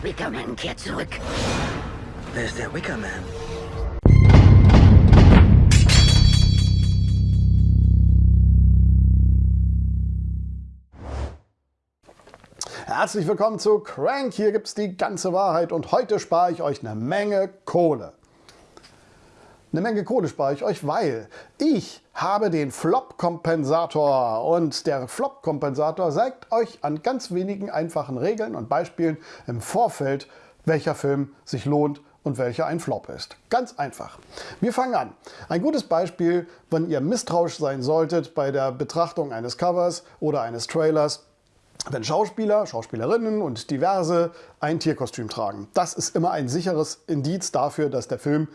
Der Wickerman kehrt zurück. Wer ist der Wickerman? Herzlich willkommen zu Crank. Hier gibt es die ganze Wahrheit und heute spare ich euch eine Menge Kohle. Eine Menge Kohle spare ich euch, weil ich habe den Flop-Kompensator und der Flop-Kompensator zeigt euch an ganz wenigen einfachen Regeln und Beispielen im Vorfeld, welcher Film sich lohnt und welcher ein Flop ist. Ganz einfach. Wir fangen an. Ein gutes Beispiel, wenn ihr misstrauisch sein solltet bei der Betrachtung eines Covers oder eines Trailers, wenn Schauspieler, Schauspielerinnen und diverse ein Tierkostüm tragen. Das ist immer ein sicheres Indiz dafür, dass der Film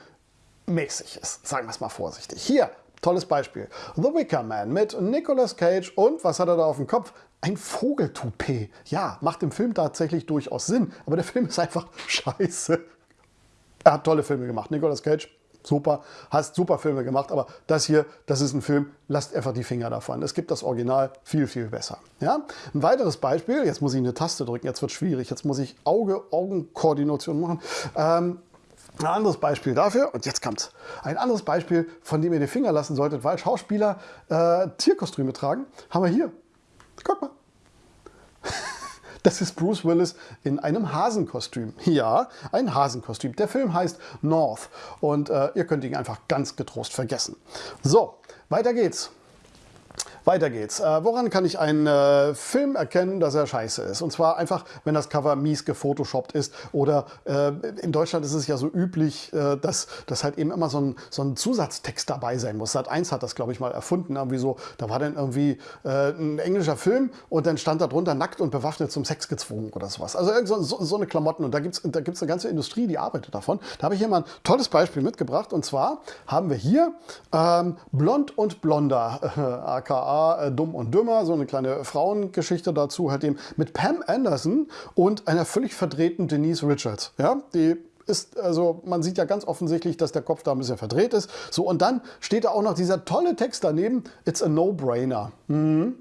mäßig ist. Sagen wir es mal vorsichtig. Hier, tolles Beispiel. The Wicker Man mit Nicolas Cage und was hat er da auf dem Kopf? Ein Vogeltoupet. Ja, macht im Film tatsächlich durchaus Sinn, aber der Film ist einfach scheiße. Er hat tolle Filme gemacht. Nicolas Cage, super, hast super Filme gemacht, aber das hier, das ist ein Film, lasst einfach die Finger davon. Es gibt das Original viel, viel besser. Ja? Ein weiteres Beispiel, jetzt muss ich eine Taste drücken, jetzt wird es schwierig, jetzt muss ich Auge-Augen-Koordination machen. Ähm, ein anderes Beispiel dafür, und jetzt kommt's, ein anderes Beispiel, von dem ihr die Finger lassen solltet, weil Schauspieler äh, Tierkostüme tragen, haben wir hier. Guck mal. Das ist Bruce Willis in einem Hasenkostüm. Ja, ein Hasenkostüm. Der Film heißt North und äh, ihr könnt ihn einfach ganz getrost vergessen. So, weiter geht's. Weiter geht's. Äh, woran kann ich einen äh, Film erkennen, dass er scheiße ist? Und zwar einfach, wenn das Cover mies gefotoshoppt ist oder äh, in Deutschland ist es ja so üblich, äh, dass, dass halt eben immer so ein, so ein Zusatztext dabei sein muss. Sat 1 hat das, glaube ich, mal erfunden. Irgendwie so, da war dann irgendwie äh, ein englischer Film und dann stand da drunter nackt und bewaffnet zum Sex gezwungen oder sowas. Also so, so, so eine Klamotten und da gibt es da gibt's eine ganze Industrie, die arbeitet davon. Da habe ich hier mal ein tolles Beispiel mitgebracht und zwar haben wir hier ähm, Blond und Blonder, aka äh, Dumm und Dümmer, so eine kleine Frauengeschichte dazu, halt eben mit Pam Anderson und einer völlig verdrehten Denise Richards. Ja, die ist, also man sieht ja ganz offensichtlich, dass der Kopf da ein bisschen verdreht ist. So, und dann steht da auch noch dieser tolle Text daneben, it's a no-brainer. Mhm.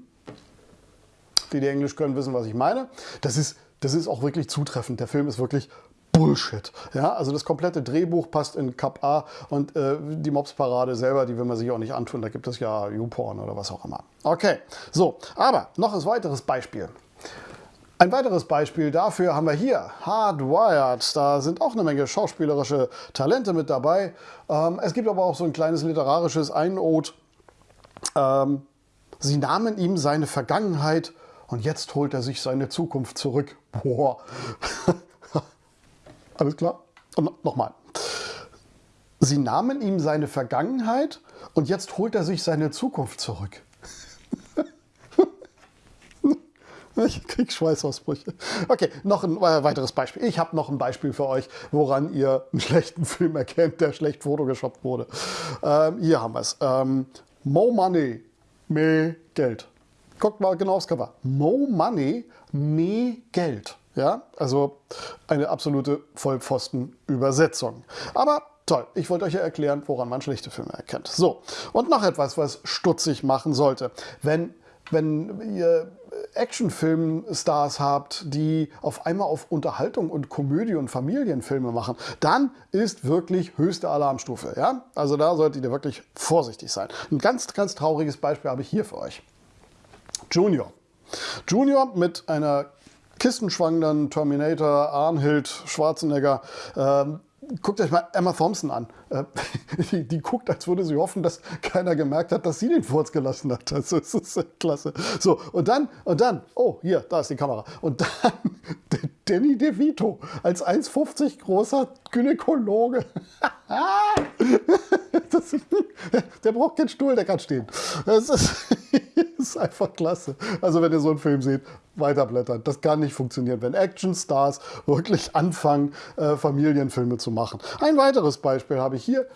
Die, die Englisch können, wissen, was ich meine. Das ist, das ist auch wirklich zutreffend. Der Film ist wirklich Bullshit. Ja, also das komplette Drehbuch passt in Cup A und äh, die Mobsparade selber, die will man sich auch nicht antun. Da gibt es ja YouPorn oder was auch immer. Okay, so, aber noch ein weiteres Beispiel. Ein weiteres Beispiel dafür haben wir hier, Hardwired. Da sind auch eine Menge schauspielerische Talente mit dabei. Ähm, es gibt aber auch so ein kleines literarisches Einod. Ähm, sie nahmen ihm seine Vergangenheit und jetzt holt er sich seine Zukunft zurück. Boah. Alles klar? Und nochmal. Sie nahmen ihm seine Vergangenheit und jetzt holt er sich seine Zukunft zurück. Ich krieg Schweißausbrüche. Okay, noch ein äh, weiteres Beispiel. Ich habe noch ein Beispiel für euch, woran ihr einen schlechten Film erkennt, der schlecht photoshoppt wurde. Ähm, hier haben wir es. Ähm, Mo Money, mehr Geld. Guckt mal genau aufs Cover. Mo Money, mehr Geld. Ja, also eine absolute Vollpfosten-Übersetzung. Aber toll, ich wollte euch ja erklären, woran man schlechte Filme erkennt. So, und noch etwas, was stutzig machen sollte. Wenn, wenn ihr Actionfilmstars habt, die auf einmal auf Unterhaltung und Komödie und Familienfilme machen, dann ist wirklich höchste Alarmstufe. Ja? Also da solltet ihr wirklich vorsichtig sein. Ein ganz, ganz trauriges Beispiel habe ich hier für euch. Junior. Junior mit einer kistenschwangenden Terminator, Arnhild, Schwarzenegger. Ähm, guckt euch mal Emma Thompson an. Äh, die, die, guckt, als würde sie hoffen, dass keiner gemerkt hat, dass sie den Furz gelassen hat. Das ist, das ist klasse. So, und dann, und dann, oh, hier, da ist die Kamera. Und dann Danny DeVito als 1,50 großer Gynäkologe. das, der braucht keinen Stuhl, der kann stehen. Das ist, ist einfach klasse. Also wenn ihr so einen Film seht, weiterblättern. Das kann nicht funktionieren, wenn Actionstars wirklich anfangen, äh, Familienfilme zu machen. Ein weiteres Beispiel habe ich hier.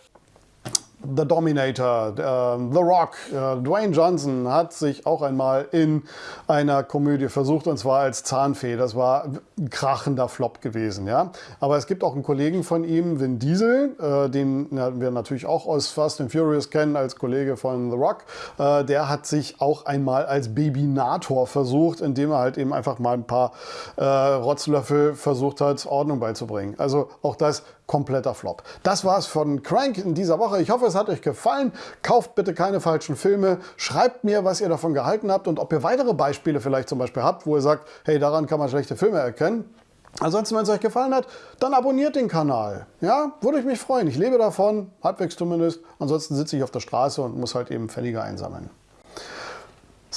The Dominator, äh, The Rock, äh, Dwayne Johnson hat sich auch einmal in einer Komödie versucht und zwar als Zahnfee. Das war ein krachender Flop gewesen, ja. Aber es gibt auch einen Kollegen von ihm, Vin Diesel, äh, den wir natürlich auch aus Fast and Furious kennen als Kollege von The Rock. Äh, der hat sich auch einmal als Babynator versucht, indem er halt eben einfach mal ein paar Rotzlöffel versucht hat, Ordnung beizubringen. Also auch das kompletter Flop. Das war's von Crank in dieser Woche. Ich hoffe, es hat euch gefallen. Kauft bitte keine falschen Filme. Schreibt mir, was ihr davon gehalten habt und ob ihr weitere Beispiele vielleicht zum Beispiel habt, wo ihr sagt, hey, daran kann man schlechte Filme erkennen. Ansonsten, wenn es euch gefallen hat, dann abonniert den Kanal. Ja, würde ich mich freuen. Ich lebe davon, halbwegs zumindest. Ansonsten sitze ich auf der Straße und muss halt eben Pfennige einsammeln.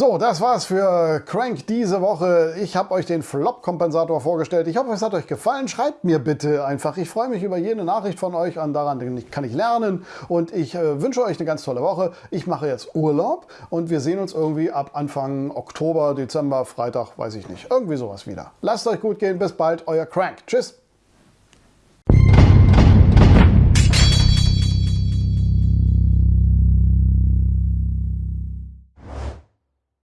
So, das war's für Crank diese Woche. Ich habe euch den Flop-Kompensator vorgestellt. Ich hoffe, es hat euch gefallen. Schreibt mir bitte einfach. Ich freue mich über jede Nachricht von euch. An daran kann ich lernen. Und ich äh, wünsche euch eine ganz tolle Woche. Ich mache jetzt Urlaub und wir sehen uns irgendwie ab Anfang Oktober, Dezember, Freitag, weiß ich nicht. Irgendwie sowas wieder. Lasst euch gut gehen. Bis bald. Euer Crank. Tschüss.